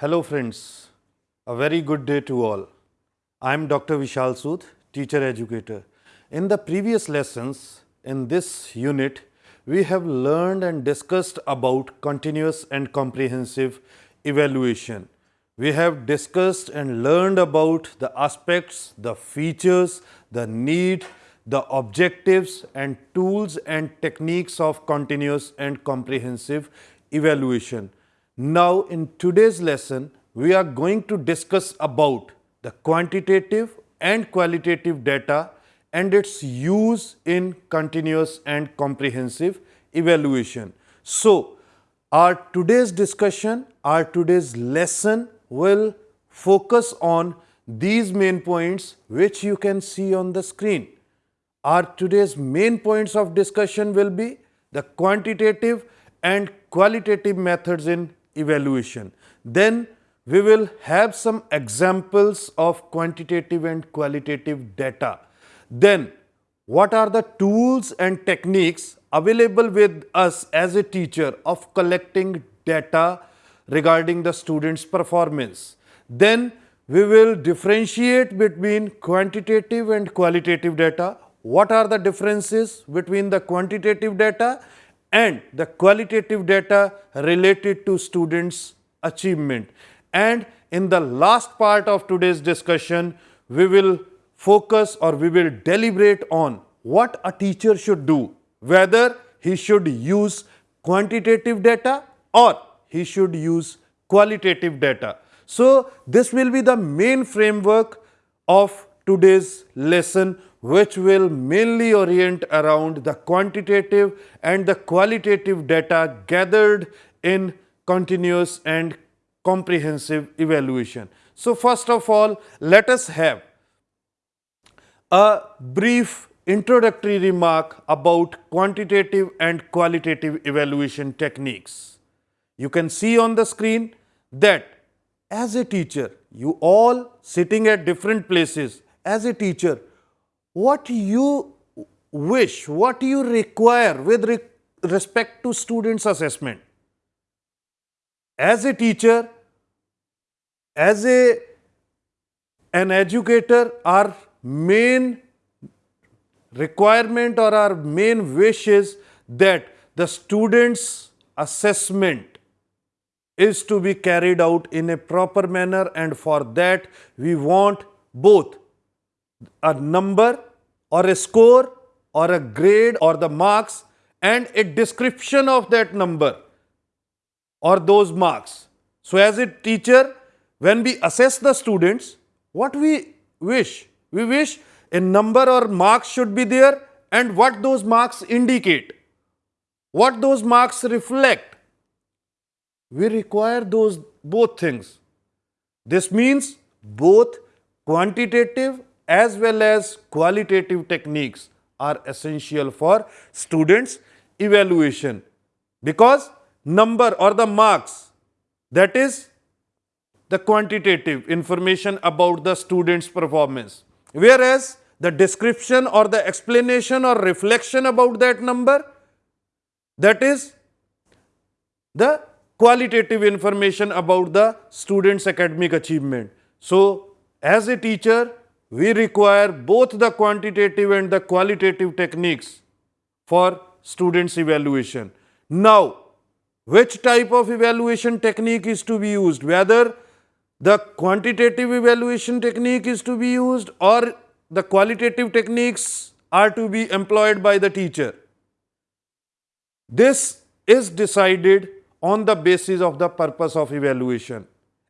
Hello friends, a very good day to all. I am Dr. Vishal Sood, teacher educator. In the previous lessons, in this unit, we have learned and discussed about continuous and comprehensive evaluation. We have discussed and learned about the aspects, the features, the need, the objectives and tools and techniques of continuous and comprehensive evaluation. Now, in today's lesson, we are going to discuss about the quantitative and qualitative data and its use in continuous and comprehensive evaluation. So, our today's discussion, our today's lesson will focus on these main points which you can see on the screen. Our today's main points of discussion will be the quantitative and qualitative methods in evaluation. Then we will have some examples of quantitative and qualitative data. Then what are the tools and techniques available with us as a teacher of collecting data regarding the student's performance. Then we will differentiate between quantitative and qualitative data. What are the differences between the quantitative data and the qualitative data related to students' achievement. And in the last part of today's discussion, we will focus or we will deliberate on what a teacher should do, whether he should use quantitative data or he should use qualitative data. So, this will be the main framework of today's lesson which will mainly orient around the quantitative and the qualitative data gathered in continuous and comprehensive evaluation. So, first of all, let us have a brief introductory remark about quantitative and qualitative evaluation techniques. You can see on the screen that as a teacher, you all sitting at different places, as a teacher, what you wish, what you require with re respect to students assessment. As a teacher, as a an educator, our main requirement or our main wish is that the students assessment is to be carried out in a proper manner and for that we want both a number or a score or a grade or the marks and a description of that number or those marks. So, as a teacher when we assess the students what we wish? We wish a number or marks should be there and what those marks indicate, what those marks reflect. We require those both things. This means both quantitative as well as qualitative techniques are essential for students evaluation because number or the marks that is the quantitative information about the student's performance whereas the description or the explanation or reflection about that number that is the qualitative information about the student's academic achievement. So, as a teacher we require both the quantitative and the qualitative techniques for students evaluation. Now, which type of evaluation technique is to be used? Whether the quantitative evaluation technique is to be used or the qualitative techniques are to be employed by the teacher. This is decided on the basis of the purpose of evaluation.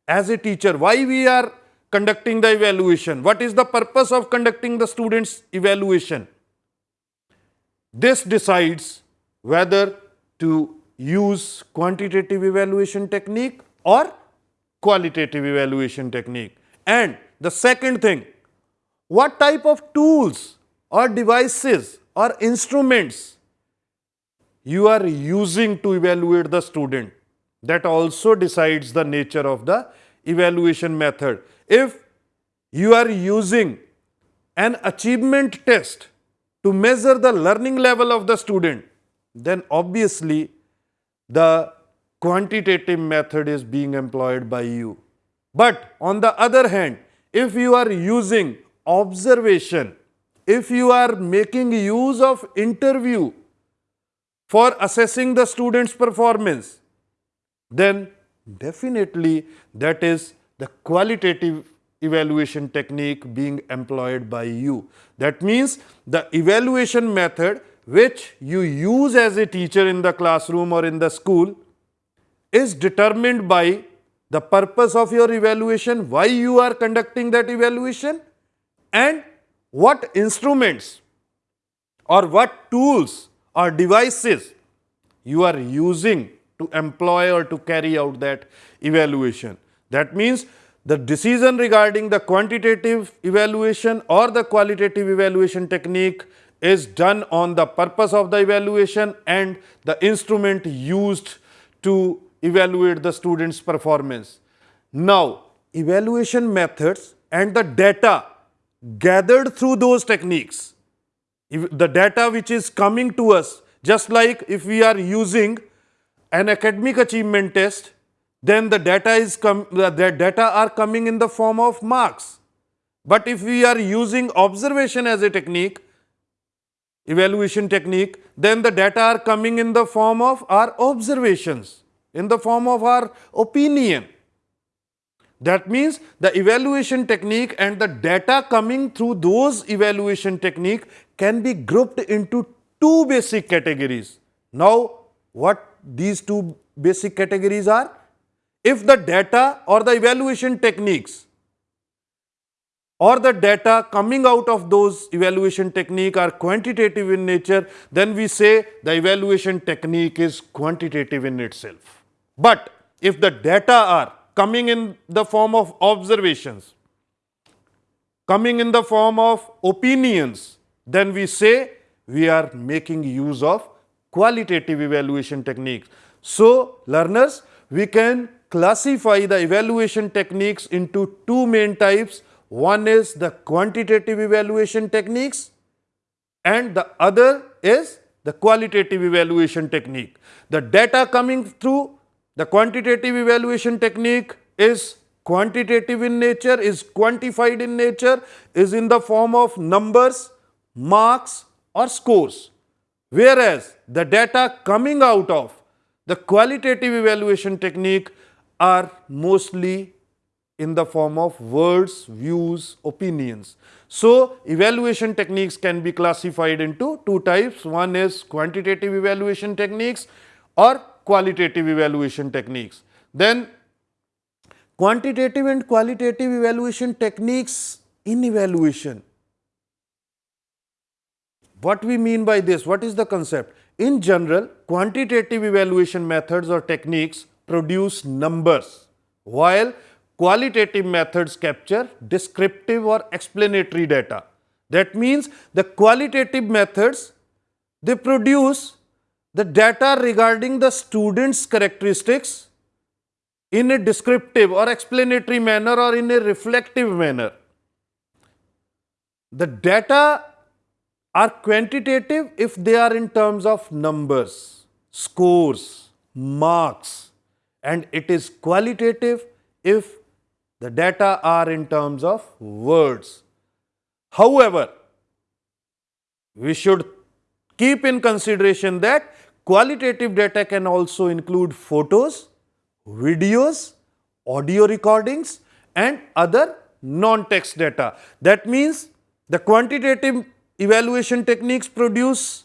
As a teacher, why we are conducting the evaluation. What is the purpose of conducting the students evaluation? This decides whether to use quantitative evaluation technique or qualitative evaluation technique. And the second thing, what type of tools or devices or instruments you are using to evaluate the student that also decides the nature of the evaluation method. If you are using an achievement test to measure the learning level of the student, then obviously the quantitative method is being employed by you. But on the other hand, if you are using observation, if you are making use of interview for assessing the student's performance, then definitely that is the qualitative evaluation technique being employed by you. That means the evaluation method which you use as a teacher in the classroom or in the school is determined by the purpose of your evaluation, why you are conducting that evaluation and what instruments or what tools or devices you are using to employ or to carry out that evaluation. That means the decision regarding the quantitative evaluation or the qualitative evaluation technique is done on the purpose of the evaluation and the instrument used to evaluate the student's performance. Now, evaluation methods and the data gathered through those techniques, the data which is coming to us, just like if we are using an academic achievement test, then the data is com the data are coming in the form of marks. But if we are using observation as a technique, evaluation technique, then the data are coming in the form of our observations, in the form of our opinion. That means the evaluation technique and the data coming through those evaluation technique can be grouped into two basic categories. Now, what these two basic categories are? If the data or the evaluation techniques or the data coming out of those evaluation technique are quantitative in nature, then we say the evaluation technique is quantitative in itself. But if the data are coming in the form of observations, coming in the form of opinions, then we say we are making use of qualitative evaluation techniques. So, learners, we can classify the evaluation techniques into two main types one is the quantitative evaluation techniques and the other is the qualitative evaluation technique. The data coming through the quantitative evaluation technique is quantitative in nature, is quantified in nature, is in the form of numbers, marks or scores. Whereas, the data coming out of the qualitative evaluation technique are mostly in the form of words, views, opinions. So, evaluation techniques can be classified into two types. One is quantitative evaluation techniques or qualitative evaluation techniques. Then quantitative and qualitative evaluation techniques in evaluation. What we mean by this? What is the concept? In general, quantitative evaluation methods or techniques produce numbers, while qualitative methods capture descriptive or explanatory data. That means the qualitative methods they produce the data regarding the student's characteristics in a descriptive or explanatory manner or in a reflective manner. The data are quantitative if they are in terms of numbers, scores, marks and it is qualitative if the data are in terms of words. However, we should keep in consideration that qualitative data can also include photos, videos, audio recordings and other non-text data. That means the quantitative evaluation techniques produce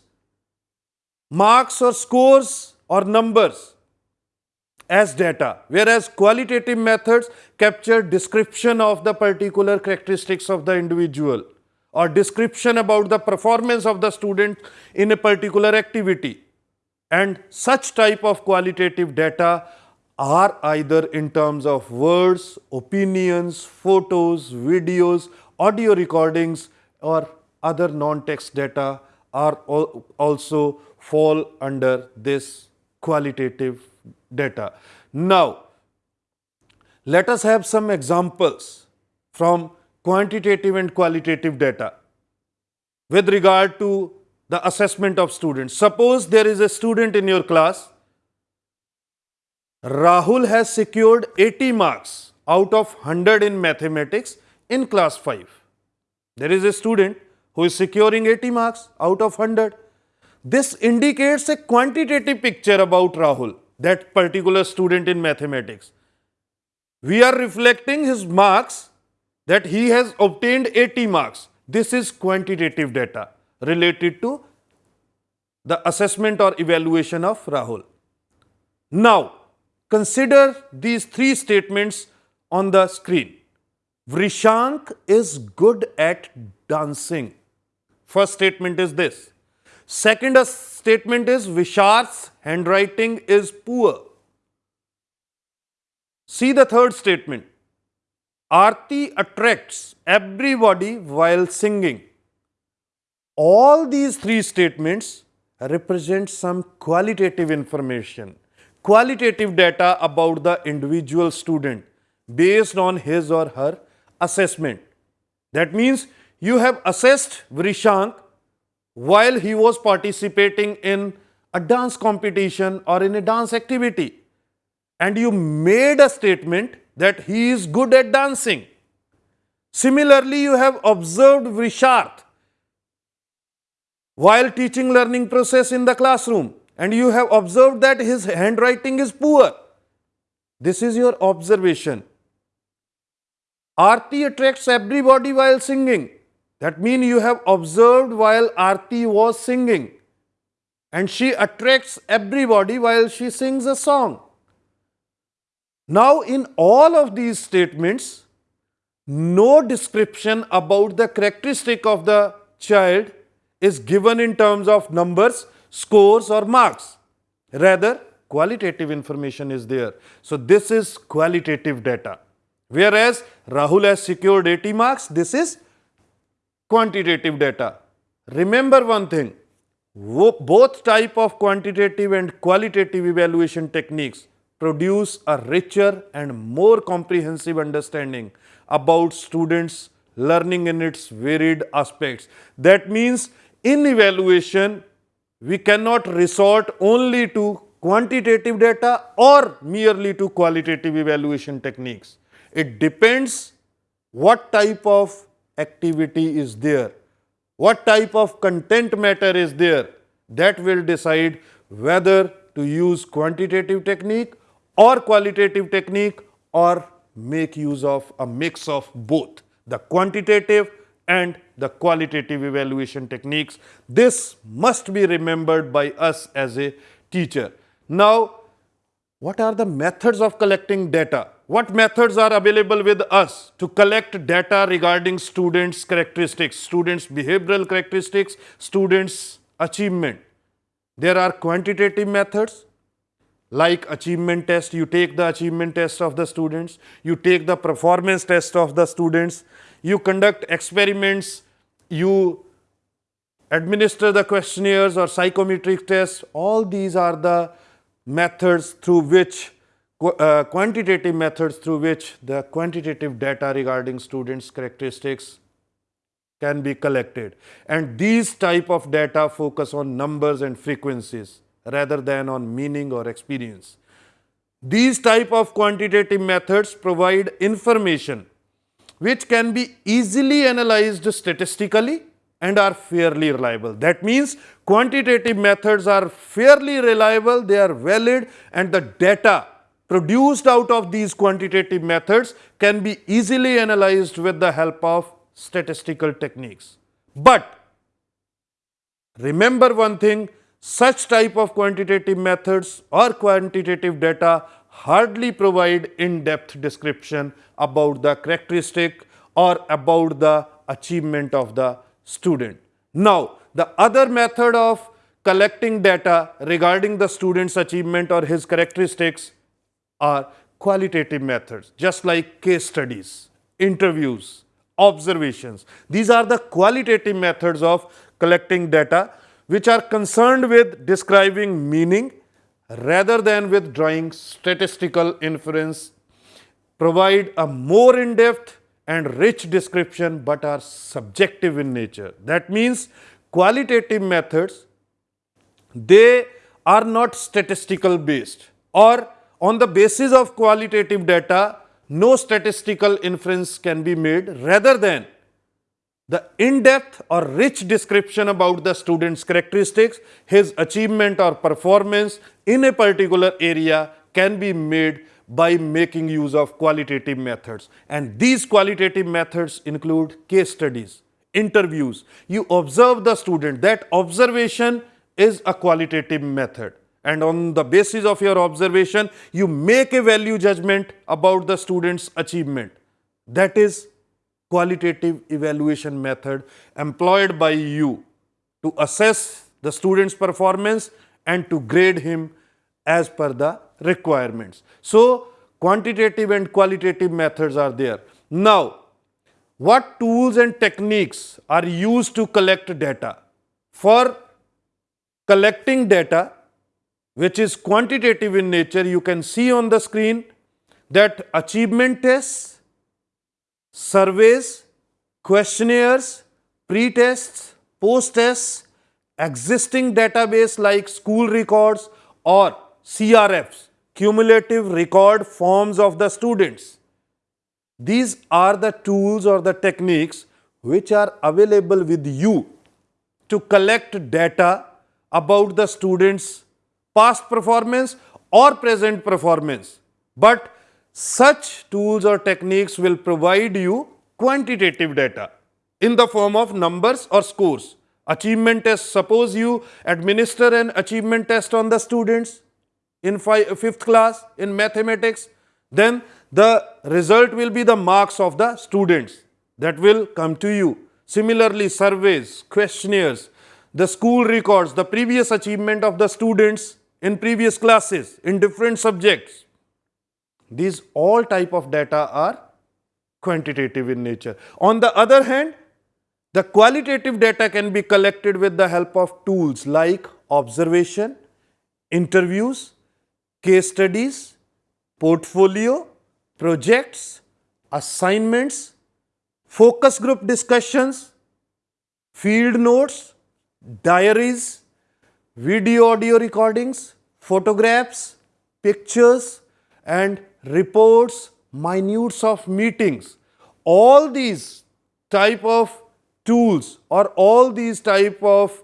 marks or scores or numbers as data, whereas qualitative methods capture description of the particular characteristics of the individual or description about the performance of the student in a particular activity. And such type of qualitative data are either in terms of words, opinions, photos, videos, audio recordings or other non-text data are also fall under this qualitative data. Now, let us have some examples from quantitative and qualitative data with regard to the assessment of students. Suppose there is a student in your class Rahul has secured 80 marks out of 100 in mathematics in class 5. There is a student who is securing 80 marks out of 100. This indicates a quantitative picture about Rahul, that particular student in mathematics. We are reflecting his marks that he has obtained 80 marks. This is quantitative data related to the assessment or evaluation of Rahul. Now, consider these three statements on the screen. Vrishank is good at dancing. First statement is this. Second statement is Vishar's handwriting is poor. See the third statement. Arti attracts everybody while singing. All these three statements represent some qualitative information, qualitative data about the individual student based on his or her assessment. That means you have assessed Vrishank while he was participating in a dance competition or in a dance activity and you made a statement that he is good at dancing. Similarly, you have observed Visharth while teaching learning process in the classroom and you have observed that his handwriting is poor. This is your observation. Arti attracts everybody while singing. That means you have observed while Arti was singing and she attracts everybody while she sings a song. Now, in all of these statements, no description about the characteristic of the child is given in terms of numbers, scores or marks. Rather, qualitative information is there. So, this is qualitative data. Whereas, Rahul has secured 80 marks, this is quantitative data. Remember one thing, both type of quantitative and qualitative evaluation techniques produce a richer and more comprehensive understanding about students learning in its varied aspects. That means in evaluation, we cannot resort only to quantitative data or merely to qualitative evaluation techniques. It depends what type of activity is there, what type of content matter is there that will decide whether to use quantitative technique or qualitative technique or make use of a mix of both the quantitative and the qualitative evaluation techniques. This must be remembered by us as a teacher. Now, what are the methods of collecting data? What methods are available with us to collect data regarding students' characteristics, students' behavioral characteristics, students' achievement? There are quantitative methods like achievement test, you take the achievement test of the students, you take the performance test of the students, you conduct experiments, you administer the questionnaires or psychometric tests, all these are the methods through which uh, quantitative methods through which the quantitative data regarding students characteristics can be collected and these type of data focus on numbers and frequencies rather than on meaning or experience. These type of quantitative methods provide information which can be easily analyzed statistically and are fairly reliable. That means quantitative methods are fairly reliable, they are valid and the data produced out of these quantitative methods can be easily analyzed with the help of statistical techniques. But remember one thing, such type of quantitative methods or quantitative data hardly provide in-depth description about the characteristic or about the achievement of the student. Now, the other method of collecting data regarding the student's achievement or his characteristics are qualitative methods just like case studies, interviews, observations. These are the qualitative methods of collecting data which are concerned with describing meaning rather than with drawing statistical inference, provide a more in-depth and rich description but are subjective in nature. That means qualitative methods, they are not statistical based or on the basis of qualitative data, no statistical inference can be made rather than the in-depth or rich description about the student's characteristics, his achievement or performance in a particular area can be made by making use of qualitative methods. And these qualitative methods include case studies, interviews. You observe the student. That observation is a qualitative method. And on the basis of your observation, you make a value judgment about the student's achievement. That is qualitative evaluation method employed by you to assess the student's performance and to grade him as per the requirements. So, quantitative and qualitative methods are there. Now, what tools and techniques are used to collect data? For collecting data, which is quantitative in nature, you can see on the screen that achievement tests, surveys, questionnaires, pre-tests, post-tests, existing database like school records or CRFs, cumulative record forms of the students. These are the tools or the techniques which are available with you to collect data about the students' past performance or present performance. But such tools or techniques will provide you quantitative data in the form of numbers or scores. Achievement test, suppose you administer an achievement test on the students in fifth class in mathematics, then the result will be the marks of the students that will come to you. Similarly, surveys, questionnaires, the school records, the previous achievement of the students in previous classes in different subjects. These all type of data are quantitative in nature. On the other hand, the qualitative data can be collected with the help of tools like observation, interviews, case studies, portfolio, projects, assignments, focus group discussions, field notes, diaries, video audio recordings, photographs, pictures and reports, minutes of meetings. All these type of tools or all these type of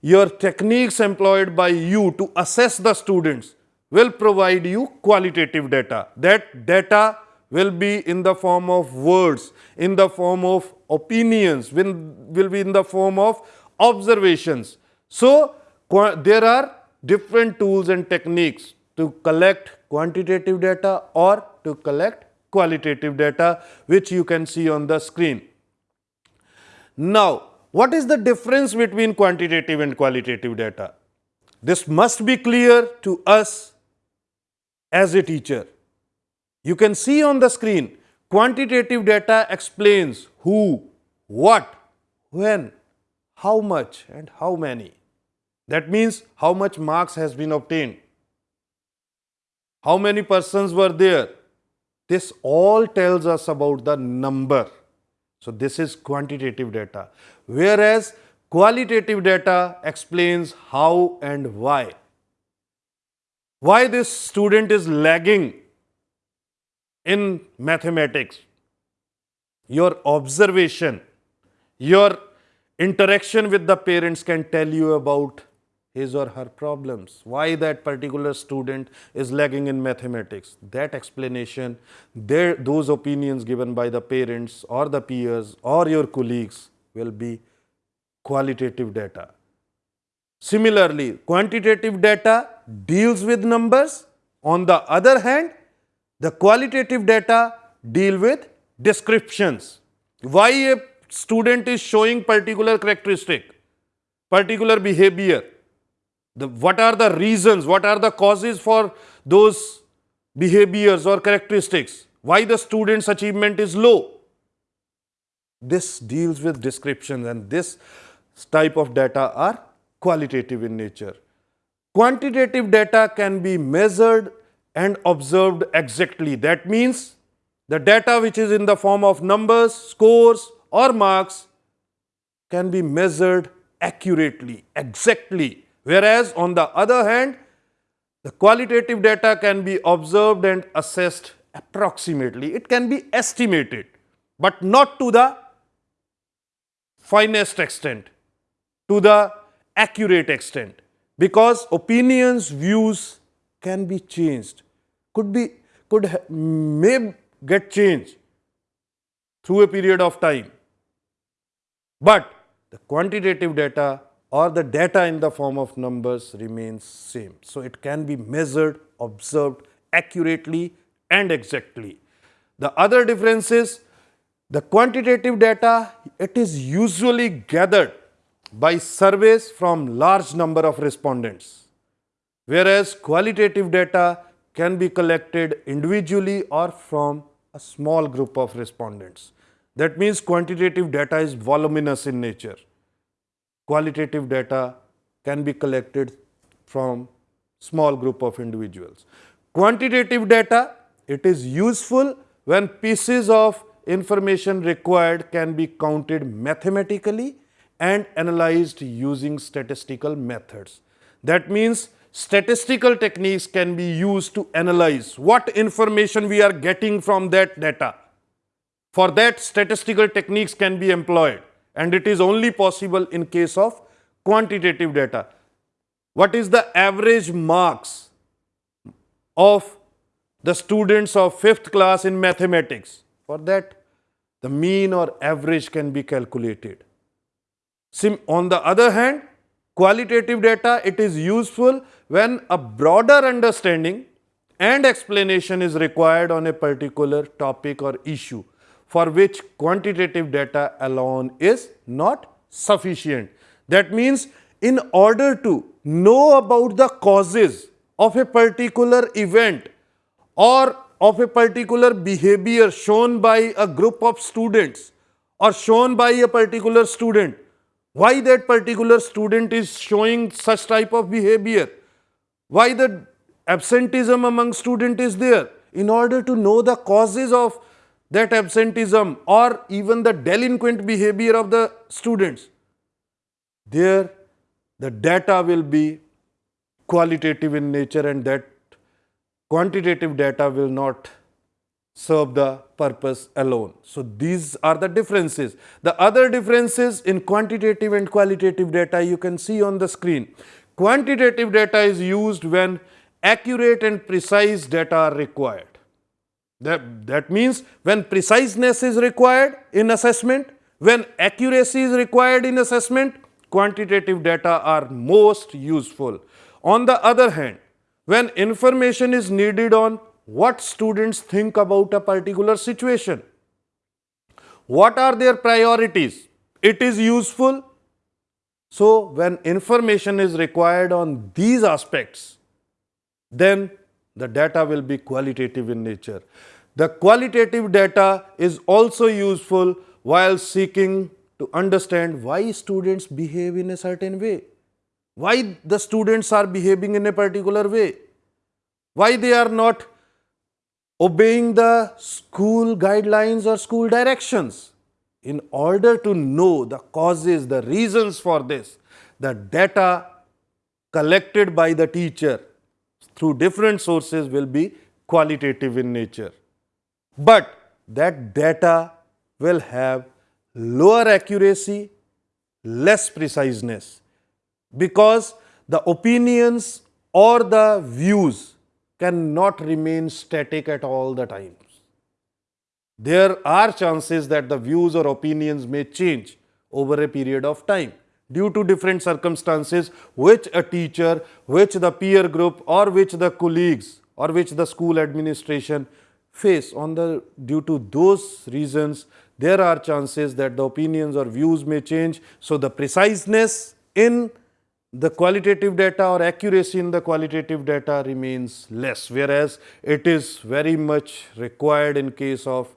your techniques employed by you to assess the students will provide you qualitative data. That data will be in the form of words, in the form of opinions, will, will be in the form of observations. So, there are different tools and techniques to collect quantitative data or to collect qualitative data which you can see on the screen. Now, what is the difference between quantitative and qualitative data? This must be clear to us as a teacher. You can see on the screen quantitative data explains who, what, when, how much and how many. That means how much marks has been obtained. How many persons were there? This all tells us about the number. So, this is quantitative data. Whereas, qualitative data explains how and why why this student is lagging in mathematics. Your observation, your interaction with the parents can tell you about his or her problems, why that particular student is lagging in mathematics. That explanation, their, those opinions given by the parents or the peers or your colleagues will be qualitative data. Similarly, quantitative data deals with numbers. On the other hand, the qualitative data deal with descriptions. Why a student is showing particular characteristic, particular behavior. The, what are the reasons, what are the causes for those behaviors or characteristics? Why the student's achievement is low? This deals with descriptions and this type of data are qualitative in nature. Quantitative data can be measured and observed exactly. That means the data which is in the form of numbers, scores or marks can be measured accurately, exactly. Whereas on the other hand, The qualitative data can be observed and assessed approximately. It can be estimated, but not to the finest extent, to the accurate extent because opinions, views can be changed, could be, could, may get changed through a period of time. But the quantitative data or the data in the form of numbers remains same. So, it can be measured, observed accurately and exactly. The other difference is the quantitative data, it is usually gathered by surveys from large number of respondents, whereas qualitative data can be collected individually or from a small group of respondents. That means quantitative data is voluminous in nature. Qualitative data can be collected from small group of individuals. Quantitative data, it is useful when pieces of information required can be counted mathematically and analyzed using statistical methods. That means statistical techniques can be used to analyze what information we are getting from that data. For that statistical techniques can be employed and it is only possible in case of quantitative data. What is the average marks of the students of 5th class in mathematics? For that the mean or average can be calculated. Sim on the other hand, qualitative data, it is useful when a broader understanding and explanation is required on a particular topic or issue for which quantitative data alone is not sufficient. That means in order to know about the causes of a particular event or of a particular behavior shown by a group of students or shown by a particular student, why that particular student is showing such type of behavior, why the absenteeism among student is there. In order to know the causes of that absenteeism or even the delinquent behavior of the students, there the data will be qualitative in nature and that quantitative data will not serve the purpose alone. So, these are the differences. The other differences in quantitative and qualitative data you can see on the screen. Quantitative data is used when accurate and precise data are required. That, that means when preciseness is required in assessment, when accuracy is required in assessment, quantitative data are most useful. On the other hand, when information is needed on what students think about a particular situation. What are their priorities? It is useful. So, when information is required on these aspects, then the data will be qualitative in nature. The qualitative data is also useful while seeking to understand why students behave in a certain way, why the students are behaving in a particular way, why they are not obeying the school guidelines or school directions. In order to know the causes, the reasons for this, the data collected by the teacher through different sources will be qualitative in nature. But that data will have lower accuracy, less preciseness because the opinions or the views cannot remain static at all the times. There are chances that the views or opinions may change over a period of time due to different circumstances which a teacher, which the peer group or which the colleagues or which the school administration face on the due to those reasons there are chances that the opinions or views may change. So, the preciseness in the qualitative data or accuracy in the qualitative data remains less, whereas it is very much required in case of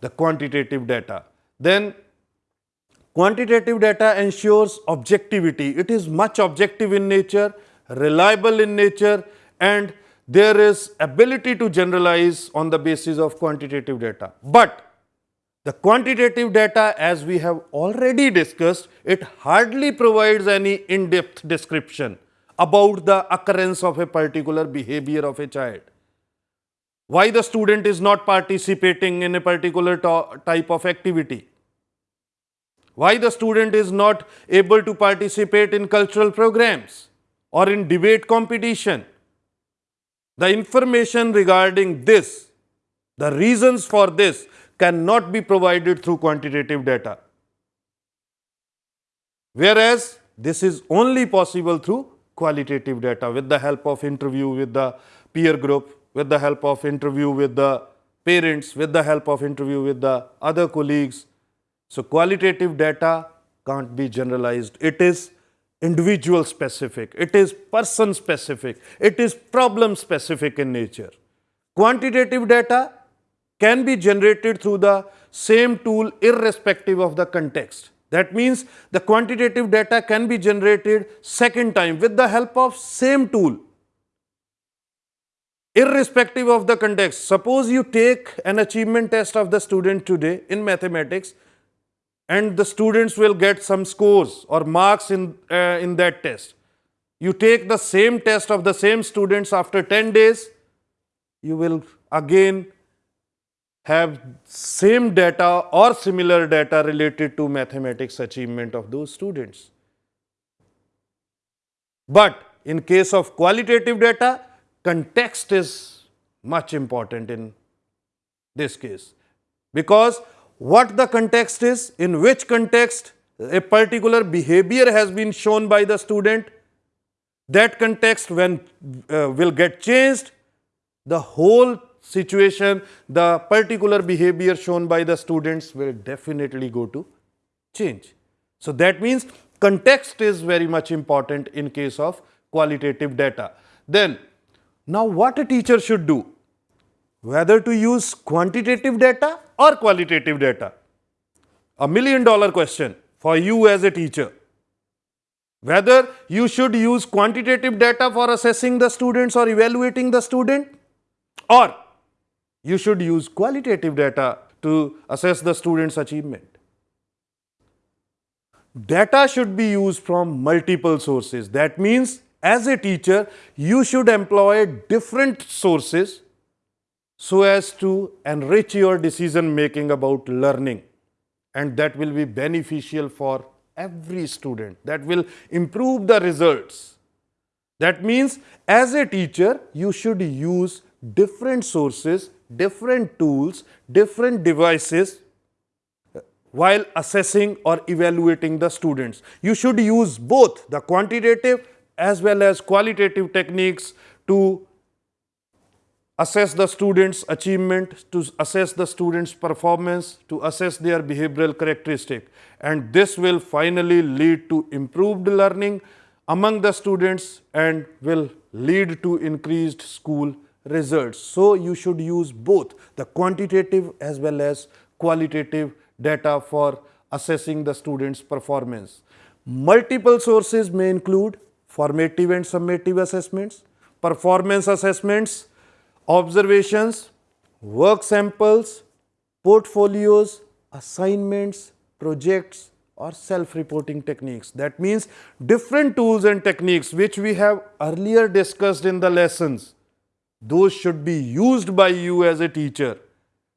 the quantitative data. Then quantitative data ensures objectivity. It is much objective in nature, reliable in nature and there is ability to generalize on the basis of quantitative data. But the quantitative data as we have already discussed, it hardly provides any in-depth description about the occurrence of a particular behavior of a child. Why the student is not participating in a particular type of activity. Why the student is not able to participate in cultural programs or in debate competition. The information regarding this, the reasons for this cannot be provided through quantitative data. Whereas this is only possible through qualitative data with the help of interview with the peer group, with the help of interview with the parents, with the help of interview with the other colleagues. So qualitative data can't be generalized. It is individual specific, it is person specific, it is problem specific in nature. Quantitative data can be generated through the same tool irrespective of the context. That means the quantitative data can be generated second time with the help of same tool irrespective of the context. Suppose you take an achievement test of the student today in mathematics and the students will get some scores or marks in, uh, in that test. You take the same test of the same students after 10 days, you will again have same data or similar data related to mathematics achievement of those students. But in case of qualitative data, context is much important in this case because what the context is, in which context a particular behavior has been shown by the student, that context when uh, will get changed, the whole situation, the particular behavior shown by the students will definitely go to change. So, that means context is very much important in case of qualitative data. Then, now what a teacher should do? Whether to use quantitative data or qualitative data? A million dollar question for you as a teacher. Whether you should use quantitative data for assessing the students or evaluating the student or you should use qualitative data to assess the student's achievement. Data should be used from multiple sources. That means as a teacher, you should employ different sources so as to enrich your decision making about learning and that will be beneficial for every student. That will improve the results. That means as a teacher, you should use different sources different tools, different devices uh, while assessing or evaluating the students. You should use both the quantitative as well as qualitative techniques to assess the students' achievement, to assess the students' performance, to assess their behavioral characteristic. And this will finally lead to improved learning among the students and will lead to increased school results. So, you should use both the quantitative as well as qualitative data for assessing the student's performance. Multiple sources may include formative and summative assessments, performance assessments, observations, work samples, portfolios, assignments, projects or self-reporting techniques. That means different tools and techniques which we have earlier discussed in the lessons those should be used by you as a teacher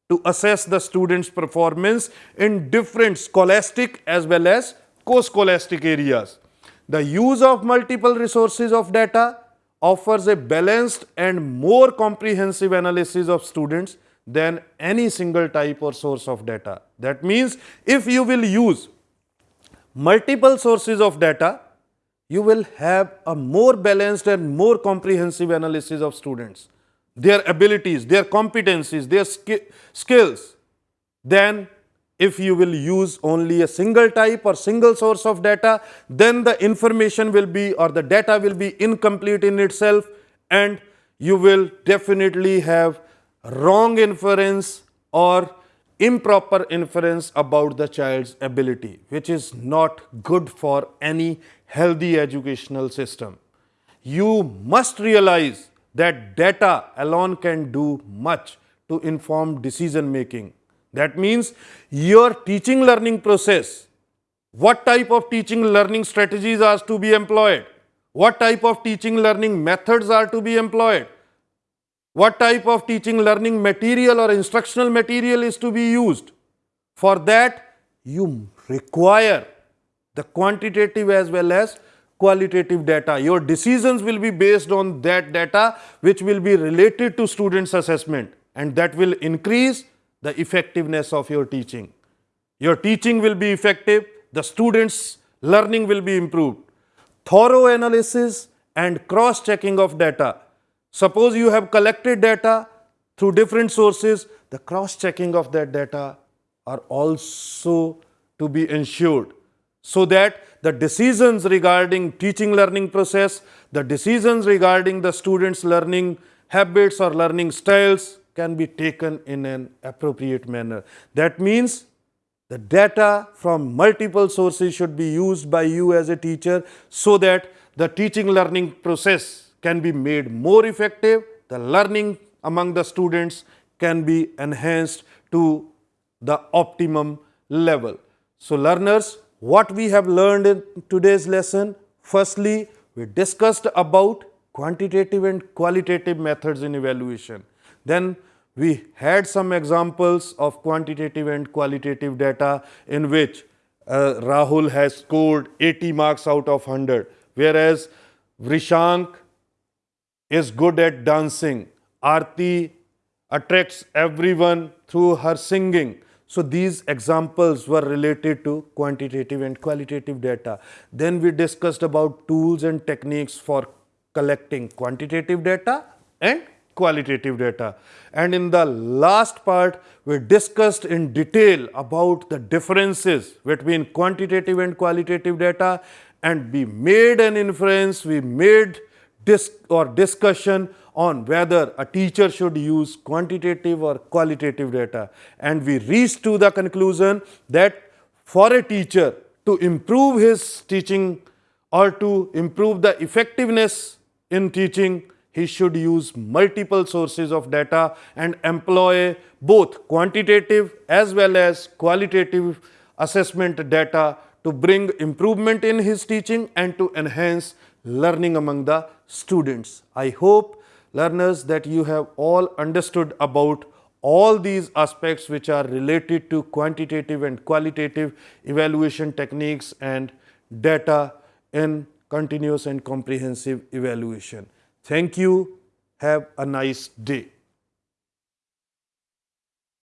to assess the student's performance in different scholastic as well as co-scholastic areas. The use of multiple resources of data offers a balanced and more comprehensive analysis of students than any single type or source of data. That means, if you will use multiple sources of data, you will have a more balanced and more comprehensive analysis of students, their abilities, their competencies, their sk skills, than if you will use only a single type or single source of data, then the information will be or the data will be incomplete in itself and you will definitely have wrong inference or improper inference about the child's ability, which is not good for any healthy educational system. You must realize that data alone can do much to inform decision making. That means your teaching learning process, what type of teaching learning strategies are to be employed, what type of teaching learning methods are to be employed, what type of teaching learning material or instructional material is to be used. For that, you require the quantitative as well as qualitative data. Your decisions will be based on that data which will be related to students assessment and that will increase the effectiveness of your teaching. Your teaching will be effective, the students learning will be improved. Thorough analysis and cross checking of data. Suppose you have collected data through different sources, the cross checking of that data are also to be ensured so that the decisions regarding teaching learning process, the decisions regarding the students learning habits or learning styles can be taken in an appropriate manner. That means the data from multiple sources should be used by you as a teacher so that the teaching learning process can be made more effective, the learning among the students can be enhanced to the optimum level. So, learners what we have learned in today's lesson? Firstly, we discussed about quantitative and qualitative methods in evaluation. Then we had some examples of quantitative and qualitative data in which uh, Rahul has scored 80 marks out of 100, whereas Vrishank is good at dancing. Arti attracts everyone through her singing. So these examples were related to quantitative and qualitative data. Then we discussed about tools and techniques for collecting quantitative data and qualitative data. And in the last part, we discussed in detail about the differences between quantitative and qualitative data and we made an inference, we made dis or discussion on whether a teacher should use quantitative or qualitative data. And we reached to the conclusion that for a teacher to improve his teaching or to improve the effectiveness in teaching, he should use multiple sources of data and employ both quantitative as well as qualitative assessment data to bring improvement in his teaching and to enhance learning among the students. I hope learners that you have all understood about all these aspects which are related to quantitative and qualitative evaluation techniques and data in continuous and comprehensive evaluation. Thank you. Have a nice day.